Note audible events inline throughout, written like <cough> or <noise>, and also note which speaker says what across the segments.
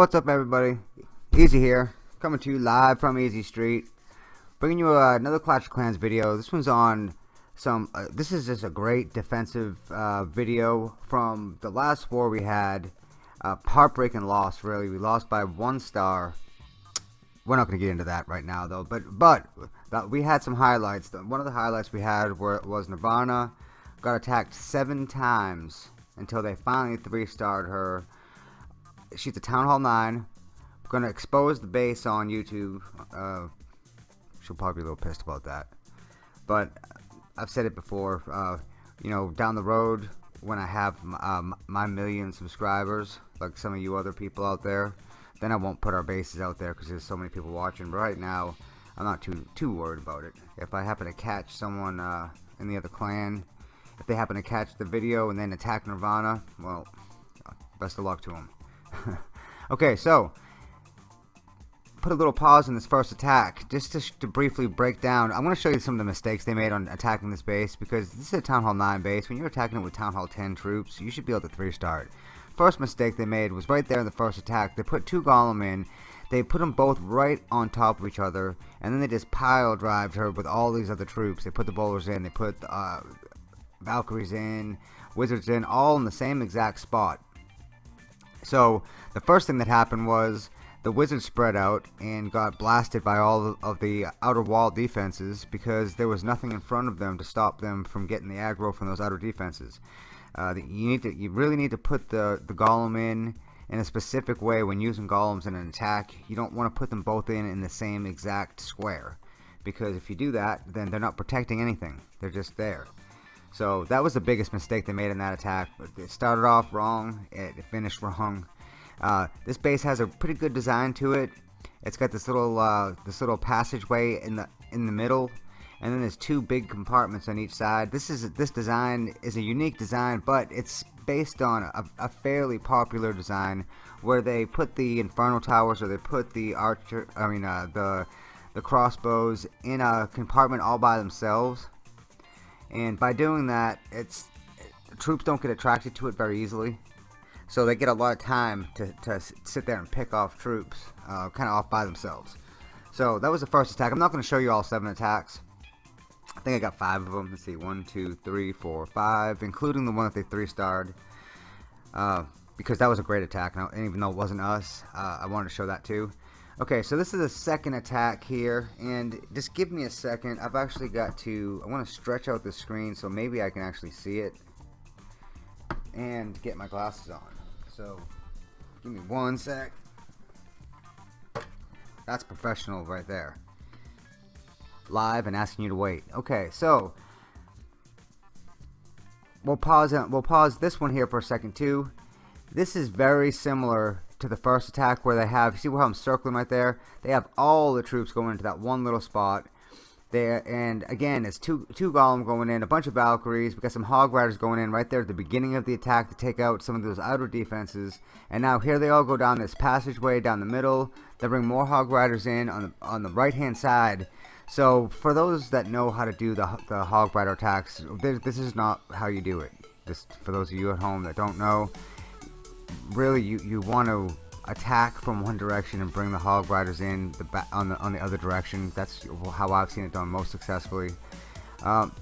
Speaker 1: What's up everybody? Easy here, coming to you live from Easy Street. Bringing you uh, another Clash of Clans video. This one's on some, uh, this is just a great defensive uh, video from the last war we had. Uh, heartbreaking loss really, we lost by one star. We're not going to get into that right now though, but but we had some highlights. One of the highlights we had were, was Nirvana got attacked seven times until they finally three-starred her she's a Town Hall 9. We're going to expose the base on YouTube. Uh, she'll probably be a little pissed about that. But I've said it before. Uh, you know, down the road, when I have um, my million subscribers, like some of you other people out there, then I won't put our bases out there because there's so many people watching. But right now, I'm not too too worried about it. If I happen to catch someone uh, in the other clan, if they happen to catch the video and then attack Nirvana, well, best of luck to them. <laughs> okay, so put a little pause in this first attack just to, to briefly break down. I'm going to show you some of the mistakes they made on attacking this base because this is a Town Hall 9 base. When you're attacking it with Town Hall 10 troops, you should be able to 3 start. First mistake they made was right there in the first attack. They put two Golem in. They put them both right on top of each other, and then they just pile drived her with all these other troops. They put the bowlers in, they put uh, Valkyries in, Wizards in, all in the same exact spot. So the first thing that happened was the Wizards spread out and got blasted by all of the outer wall defenses because there was nothing in front of them to stop them from getting the aggro from those outer defenses. Uh, you need to, you really need to put the the golem in in a specific way when using golems in an attack. You don't want to put them both in in the same exact square because if you do that, then they're not protecting anything. They're just there. So that was the biggest mistake they made in that attack. It started off wrong, it finished wrong. Uh, this base has a pretty good design to it. It's got this little uh, this little passageway in the in the middle, and then there's two big compartments on each side. This is this design is a unique design, but it's based on a, a fairly popular design where they put the infernal towers or they put the archer. I mean uh, the the crossbows in a compartment all by themselves and by doing that it's troops don't get attracted to it very easily. So they get a lot of time to, to sit there and pick off troops uh, kind of off by themselves. So that was the first attack. I'm not going to show you all seven attacks. I think I got five of them. Let's see one two three four five including the one that they three starred uh, because that was a great attack and even though it wasn't us uh, I wanted to show that too Okay, so this is the second attack here, and just give me a second. I've actually got to, I want to stretch out the screen so maybe I can actually see it and get my glasses on. So, give me one sec. That's professional right there. Live and asking you to wait. Okay, so we'll pause. We'll pause this one here for a second too. This is very similar to the first attack where they have, see how I'm circling right there? They have all the troops going into that one little spot. There and again, it's two two golem going in, a bunch of Valkyries. We got some Hog Riders going in right there at the beginning of the attack to take out some of those outer defenses. And now here they all go down this passageway down the middle. They bring more Hog Riders in on the on the right hand side. So for those that know how to do the the Hog Rider attacks, this, this is not how you do it. Just for those of you at home that don't know, really you, you want to attack from one direction and bring the hog riders in the on the on the other direction. That's how I've seen it done most successfully. Um,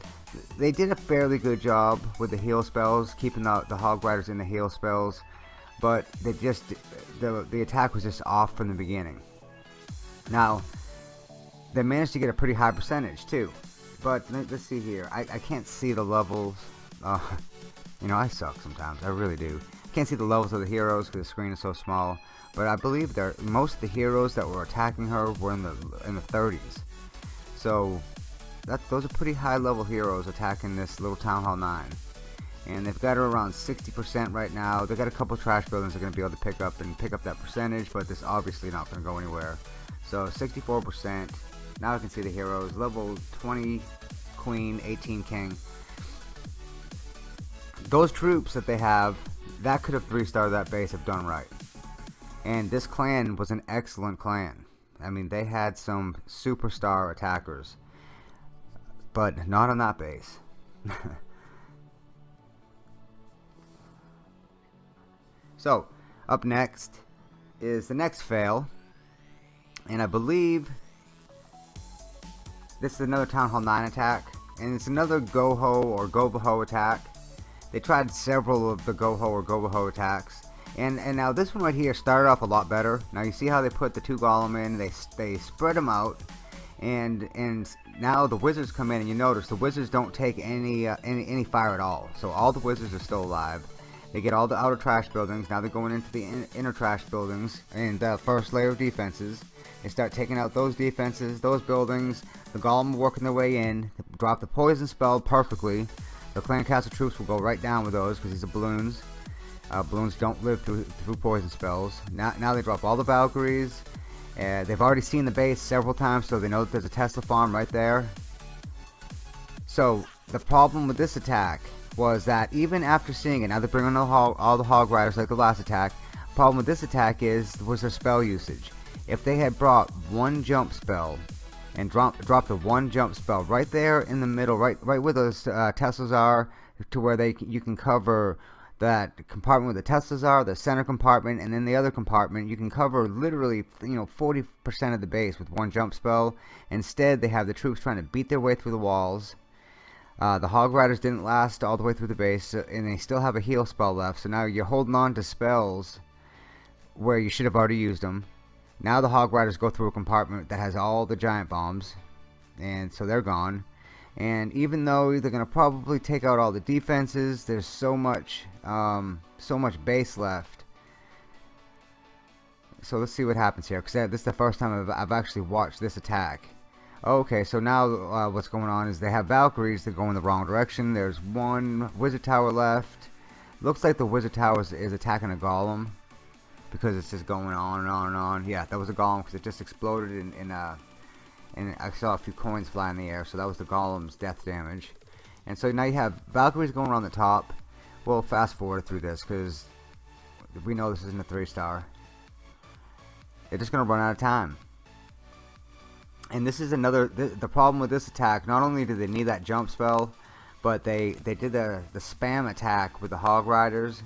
Speaker 1: they did a fairly good job with the heal spells, keeping the, the hog riders in the heal spells, but they just the the attack was just off from the beginning. Now they managed to get a pretty high percentage too, but let, us see here. I, I can't see the levels. Uh, <laughs> you know I suck sometimes. I really do. Can't see the levels of the heroes because the screen is so small. But I believe that most of the heroes that were attacking her were in the in the 30s. So that those are pretty high level heroes attacking this little Town Hall 9. And they've got her around 60% right now. They've got a couple trash buildings they're going to be able to pick up and pick up that percentage, but this obviously not going to go anywhere. So 64%. Now I can see the heroes. Level 20 Queen, 18 King. Those troops that they have that could have three-starred that base if done right. And this clan was an excellent clan. I mean, they had some superstar attackers. But not on that base. <laughs> so, up next, is the next fail. And I believe this is another Town Hall 9 attack. And it's another Goho or Goboho attack. They tried several of the Goho or Goboho attacks. And, and now this one right here started off a lot better. Now you see how they put the two Golem in, they, they spread them out. And and now the wizards come in and you notice the wizards don't take any, uh, any, any fire at all. So all the wizards are still alive. They get all the outer trash buildings. Now they're going into the in inner trash buildings and the first layer of defenses. They start taking out those defenses, those buildings. The golem working their way in. Drop the poison spell perfectly. The clan castle troops will go right down with those because these are balloons. Uh, balloons don't live through, through poison spells. Now, now they drop all the Valkyries. Uh, they've already seen the base several times, so they know that there's a Tesla farm right there. So the problem with this attack was that even after seeing it, now they bring hog, all the hog riders like the last attack. Problem with this attack is was their spell usage. If they had brought one jump spell and drop dropped the one jump spell right there in the middle, right right where those uh, Teslas are, to where they you can cover that compartment where the Teslas are, the center compartment, and then the other compartment, you can cover literally, you know, 40% of the base with one jump spell. Instead, they have the troops trying to beat their way through the walls, uh, the Hog Riders didn't last all the way through the base, and they still have a heal spell left. So now you're holding on to spells where you should have already used them. Now the Hog Riders go through a compartment that has all the giant bombs, and so they're gone. And even though they're going to probably take out all the defenses, there's so much, um, so much base left. So let's see what happens here, because this is the first time I've, I've actually watched this attack. Okay, so now uh, what's going on is they have Valkyries that go in the wrong direction. There's one Wizard Tower left. Looks like the Wizard Tower is, is attacking a Golem because it's just going on and on and on. Yeah, that was a Golem because it just exploded in, in uh, and I saw a few coins fly in the air, so that was the Golem's death damage. And so now you have Valkyries going around the top. We'll fast forward through this because we know this isn't a three star. They're just going to run out of time and this is another the, the, problem with this attack not only do they need that jump spell but they they did the the spam attack with the hog riders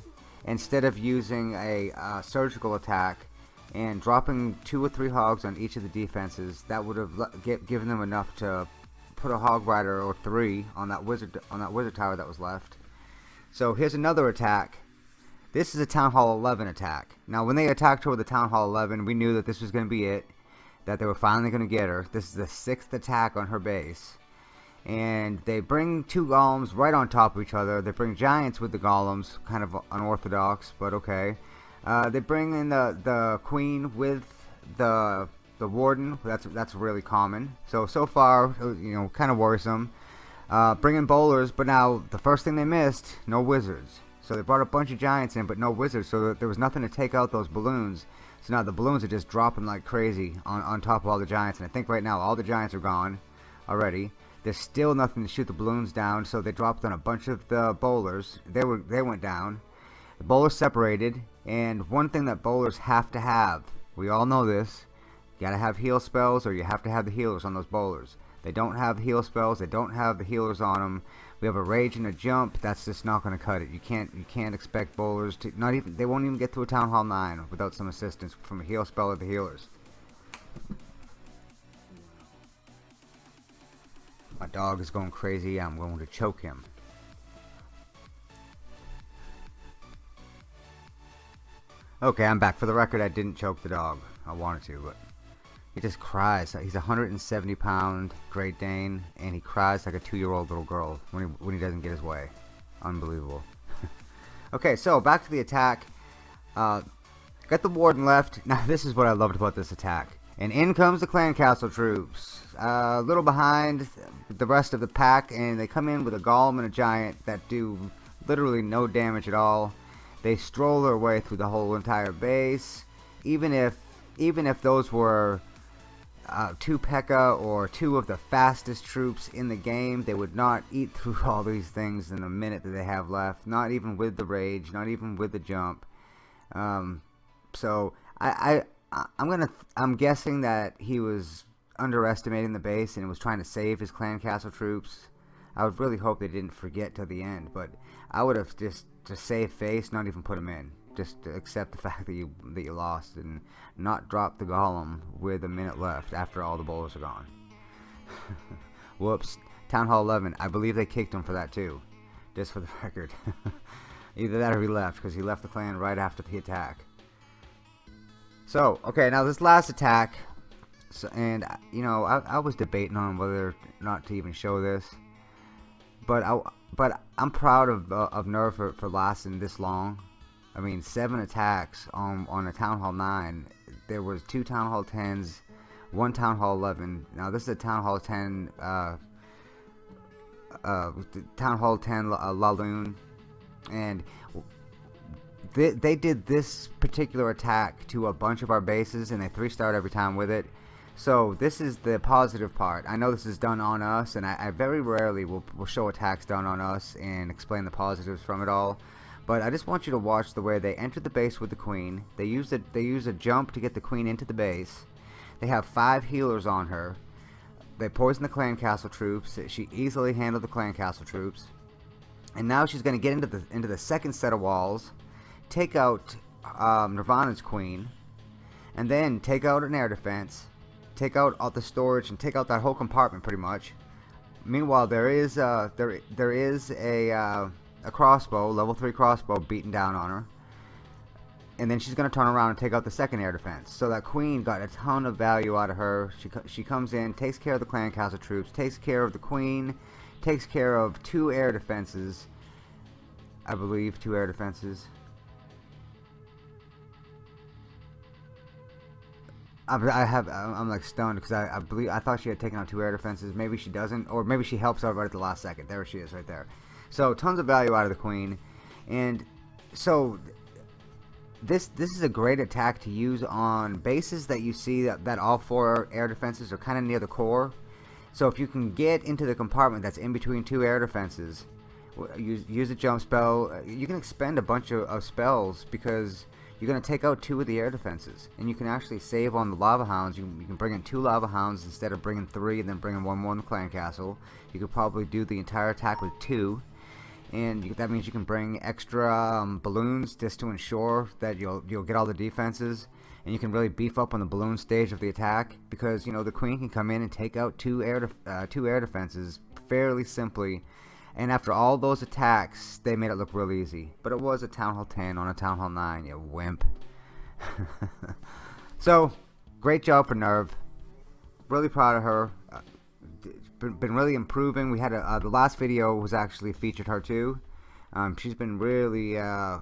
Speaker 1: instead of using a uh, surgical attack and dropping two or three hogs on each of the defenses that would have get, given them enough to put a hog rider or three on that wizard on that wizard tower that was left so here's another attack this is a town hall 11 attack now when they attacked her with the town hall 11 we knew that this was going to be it that they were finally going to get her. This is the sixth attack on her base. And they bring two golems right on top of each other. They bring giants with the golems, kind of unorthodox, but okay. Uh, they bring in the, the queen with the the warden. That's that's really common. So so far, you know, kind of worrisome. Uh, bringing bowlers, but now the first thing they missed, no wizards. So they brought a bunch of giants in, but no wizards. So there was nothing to take out those balloons. So now the balloons are just dropping like crazy on, on top of all the giants. And I think right now all the giants are gone already. There's still nothing to shoot the balloons down, so they dropped on a bunch of the bowlers. They were they went down. The bowlers separated, and one thing that bowlers have to have, we all know this, you gotta have heal spells or you have to have the healers on those bowlers. They don't have heal spells, they don't have the healers on them. We have a rage and a jump. That's just not going to cut it. You can't you can't expect bowlers to not even they won't even get to a town hall nine without some assistance from a heal spell or the healers. My dog is going crazy. I'm going to choke him. Okay, I'm back. For the record, I didn't choke the dog. I wanted to, but he just cries. He's a 170 pound Great Dane, and he cries like a two year old little girl when he, when he doesn't get his way. Unbelievable. <laughs> okay, so back to the attack. Uh, got the warden left. Now, <laughs> this is what I loved about this attack. And in comes the clan castle troops. Uh, a little behind the rest of the pack, and they come in with a golem and a giant that do literally no damage at all. They stroll their way through the whole entire base. Even if even if those were uh, two P.E.K.K.A. or two of the fastest troops in the game, they would not eat <laughs> through all these things in the minute that they have left. Not even with the rage, not even with the jump. Um, so I, I, I'm gonna, I'm guessing that he was underestimating the base and was trying to save his clan castle troops. I would really hope they didn't forget till the end, but I would have just to save face, not even put him in. just accept the <laughs> fact that you that you lost and not drop the golem with a minute left after all the bowlers are gone. <laughs> Whoops. Town Hall 11. I believe they kicked him for that too. Just for the <laughs> record. Either that or he left because he left the clan right after the attack. So, okay, now this last attack, so, and you know, I, I was debating on whether or not to even show this, but I, but I'm proud of uh, of Nerve for, for lasting this long. I mean, seven attacks on on a Town Hall nine. There was two Town Hall tens, one Town Hall eleven. Now this is a Town Hall ten. Uh, uh, Town Hall 10 uh, Laloon, and they, they did this particular attack to a bunch of our bases, and they three starred every time with it. So this is the positive part. I know this is done on us, and I, I very rarely will, will show attacks done on us and explain the positives from it all. But I just want you to watch the way they enter the base with the queen. They use a they use a jump to get the queen into the base. They have five healers on her. They poison the clan castle troops. She easily handled the clan castle troops. And now she's going to get into the into the second set of walls, take out um, Nirvana's queen, and then take out an air defense, take out all the storage, and take out that whole compartment pretty much. Meanwhile, there is uh, there there is a uh, a crossbow, level three crossbow, beaten down on her and then she's going to turn around and take out the second air defense. So that queen got a ton of value out of her. She, she comes in, takes care of the clan castle troops, takes care of the queen, takes care of two air defenses. I believe two air defenses. I, have I'm like stunned because I, I believe I thought she had taken out two air defenses. Maybe she doesn't, or maybe she helps out right at the last second. There she is, right there. So tons of value out of the queen, and so this this is a great attack to use on bases that you see that, that all four air defenses are kind of near the core. So if you can get into the compartment that's in between two air defenses, use, use a jump spell, you can expend a bunch of, of spells because you're going to take out two of the air defenses. And you can actually save on the lava hounds. You, you, can bring in two lava hounds instead of bringing three and then bringing one more in the clan castle. You could probably do the entire attack with two and you, that means you can bring extra um, balloons just to ensure that you'll you'll get all the defenses and you can really beef up on the balloon stage of the attack because you know the queen can come in and take out two air uh, two air defenses fairly simply and after all those attacks they made it look real easy but it was a town hall 10 on a town hall 9 you wimp <laughs> so great job for nerve really proud of her uh, been, been really improving. We had a, uh, the last video was actually featured her too. Um, she's been really uh,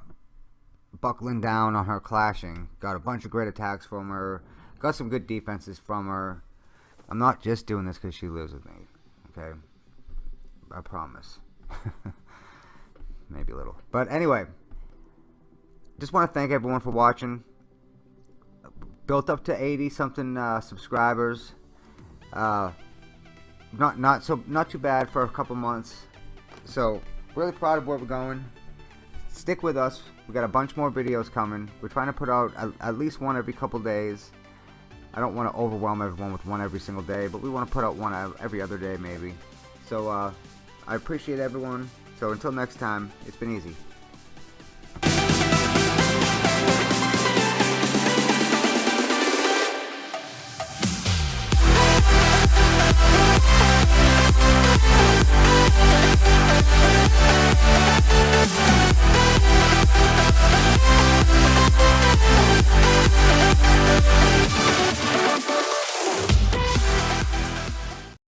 Speaker 1: buckling down on her clashing. Got a bunch of great attacks from her. Got some good defenses from her. I'm not just doing this because she lives with me. Okay, I promise. <laughs> Maybe a little, but anyway. Just want to thank everyone for watching. Built up to 80 something uh, subscribers. Uh, not not so not too bad for a couple months. So really proud of where we're going. Stick with us. We got a bunch more videos coming. We're trying to put out at, at least one every couple days. I don't want to overwhelm everyone with one every single day, but we want to put out one every other day maybe. So uh, I appreciate everyone. So until next time, it's been easy.